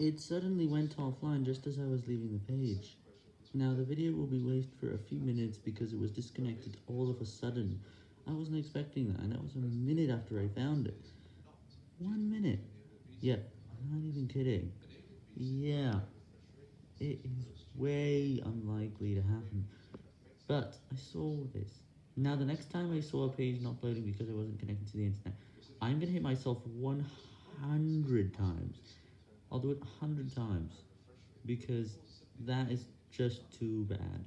It suddenly went offline just as I was leaving the page. Now the video will be wasted for a few minutes because it was disconnected all of a sudden. I wasn't expecting that, and that was a minute after I found it. One minute. Yeah, I'm not even kidding. Yeah, it is way unlikely to happen. But I saw this. Now the next time I saw a page not loading because I wasn't connected to the internet, I'm gonna hit myself 100 times. I'll do it a 100 times, because that is just too bad.